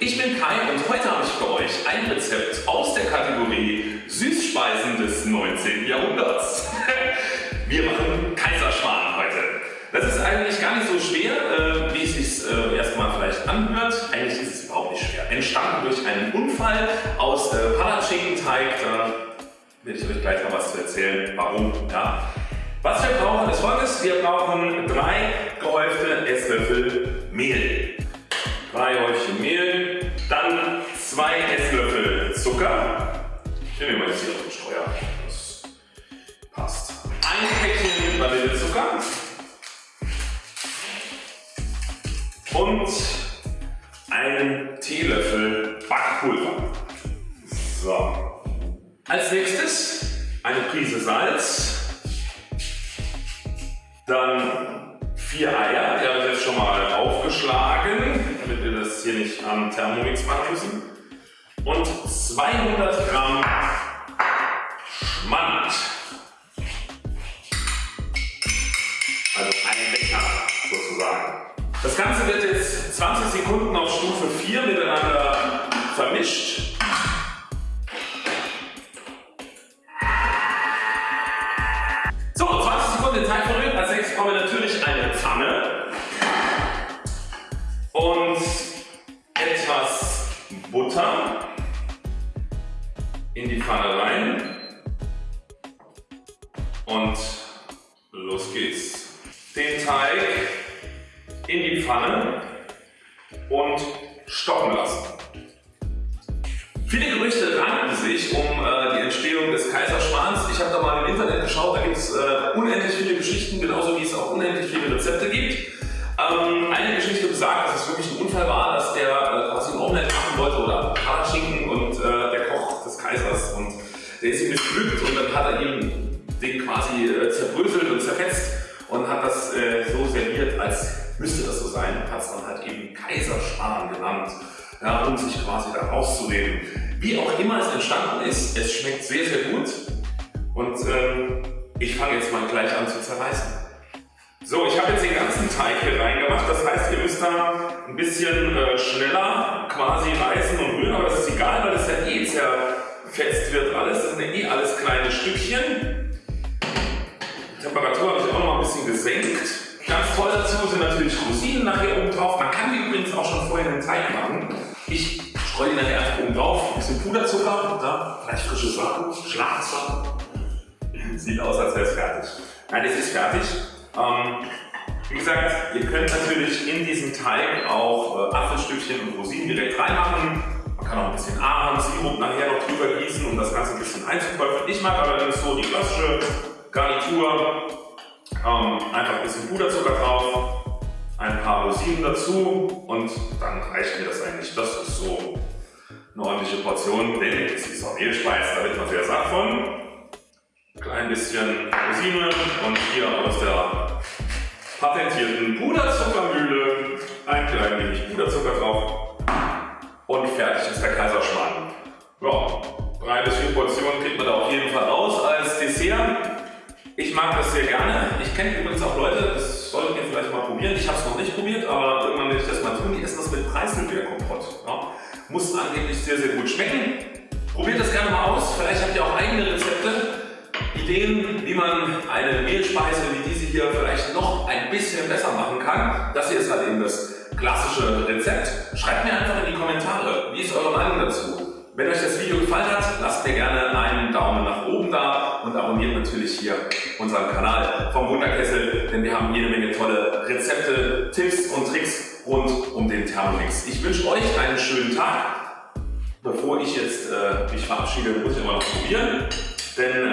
Ich bin Kai und heute habe ich für euch ein Rezept aus der Kategorie Süßspeisen des 19. Jahrhunderts. Wir machen Kaiserschmarrn heute. Das ist eigentlich gar nicht so schwer, äh, wie es sich äh, erstmal vielleicht anhört. Eigentlich ist es überhaupt nicht schwer. Entstanden durch einen Unfall aus äh, Palatschinkenteig. Da werde ich euch gleich noch was zu erzählen, warum. Ja. Was wir brauchen ist folgendes. Wir brauchen drei gehäufte Esslöffel Mehl. Drei Häufchen Mehl, dann zwei Esslöffel Zucker. Ich nehme mal jetzt hier auf den Streuer. Das passt. Ein Päckchen Vanillezucker. Und einen Teelöffel Backpulver. So. Als nächstes eine Prise Salz. Dann vier Eier, die habe ich jetzt schon mal damit nicht am Thermomix machen müssen. Und 200 Gramm Schmand. Also ein Becher sozusagen. Das Ganze wird jetzt 20 Sekunden auf Stufe 4 miteinander vermischt. Rein und los geht's. Den Teig in die Pfanne und stocken lassen. Viele Gerüchte ranken sich um äh, die Entstehung des Kaiserschmarrns. Ich habe da mal im Internet geschaut, da gibt es äh, unendlich viele Geschichten, genauso wie es auch unendlich viele Rezepte gibt. Ähm, eine Geschichte besagt, dass es wirklich ein Unfall war, dass der äh, quasi ein Omelette machen wollte oder Palatschinken und äh, der Koch des Kaisers und der ist ihm missglückt und dann hat er ihm den quasi äh, zerbröselt und zerfetzt und hat das äh, so serviert, als müsste das so sein und hat es dann halt eben Kaiserschmarrn genannt ja, um sich quasi da rauszureden. Wie auch immer es entstanden ist, es schmeckt sehr, sehr gut und ähm, ich fange jetzt mal gleich an zu zerreißen. So, ich habe jetzt den ganzen Teig hier reingemacht, das heißt, ihr müsst da ein bisschen äh, schneller quasi reißen und rühren, aber das ist egal, weil das ja eh zerfetzt wird alles, das sind eh alles kleine Stückchen. Die Temperatur habe ich auch noch ein bisschen gesenkt. Ganz toll dazu sind natürlich Rosinen nachher oben drauf. Man kann die übrigens auch schon vorher in den Teig machen. Ich streue die nachher einfach oben drauf. Ein bisschen Puderzucker, da, vielleicht frische Sachen, Schlafsachen. Sieht aus, als wäre es fertig. Nein, es ist fertig. Ähm, wie gesagt, ihr könnt natürlich in diesen Teig auch äh, Apfelstückchen und Rosinen direkt reinmachen. Kann auch ein bisschen Ahornsirup nachher noch drüber gießen, um das Ganze ein bisschen einzukäufen. Ich mag allerdings so die klassische Garnitur. Ähm, einfach ein bisschen Puderzucker drauf, ein paar Rosinen dazu und dann reicht mir das eigentlich. Das ist so eine ordentliche Portion, denn es ist auch Mehlspeis, da wird man sehr satt von. Ein klein bisschen Rosine und hier aus der patentierten Puderzuckermühle ein klein wenig Puderzucker drauf und fertig ist der Kaiserschmarrn. Ja, drei bis vier Portionen kriegt man da auf jeden Fall raus als Dessert. Ich mag das sehr gerne. Ich kenne übrigens auch Leute, das solltet ihr vielleicht mal probieren. Ich habe es noch nicht probiert, aber irgendwann werde ich das mal tun. Die essen das mit Preiselbeerkompott. Ja. Muss angeblich sehr, sehr gut schmecken. Probiert das gerne mal aus. Vielleicht habt ihr auch eigene Rezepte, Ideen, wie man eine Mehlspeise wie diese hier vielleicht noch ein bisschen besser machen kann. Das hier ist halt eben das klassische Rezept. Schreibt mir einfach in die Kommentare, wie ist eure Meinung dazu? Wenn euch das Video gefallen hat, lasst mir gerne einen Daumen nach oben da und abonniert natürlich hier unseren Kanal vom Wunderkessel, denn wir haben jede Menge tolle Rezepte, Tipps und Tricks rund um den Thermomix. Ich wünsche euch einen schönen Tag. Bevor ich jetzt äh, mich verabschiede, muss ich immer noch probieren, denn